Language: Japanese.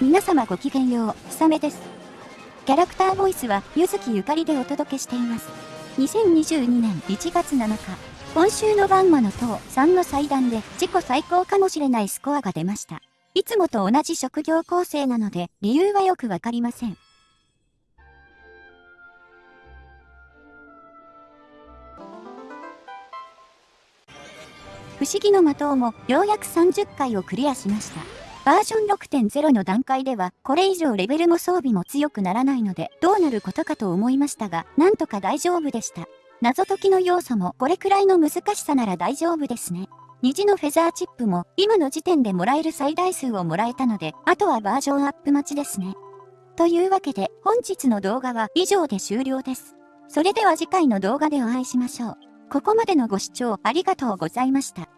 皆様ごきげんよう、ひさめです。キャラクターボイスは、ゆずきゆかりでお届けしています。2022年1月7日、今週のバンマの塔3の祭壇で自己最高かもしれないスコアが出ました。いつもと同じ職業構成なので、理由はよくわかりません。不思議の的もようやく30回をクリアしました。バージョン6.0の段階では、これ以上レベルも装備も強くならないので、どうなることかと思いましたが、なんとか大丈夫でした。謎解きの要素もこれくらいの難しさなら大丈夫ですね。虹のフェザーチップも今の時点でもらえる最大数をもらえたので、あとはバージョンアップ待ちですね。というわけで本日の動画は以上で終了です。それでは次回の動画でお会いしましょう。ここまでのご視聴ありがとうございました。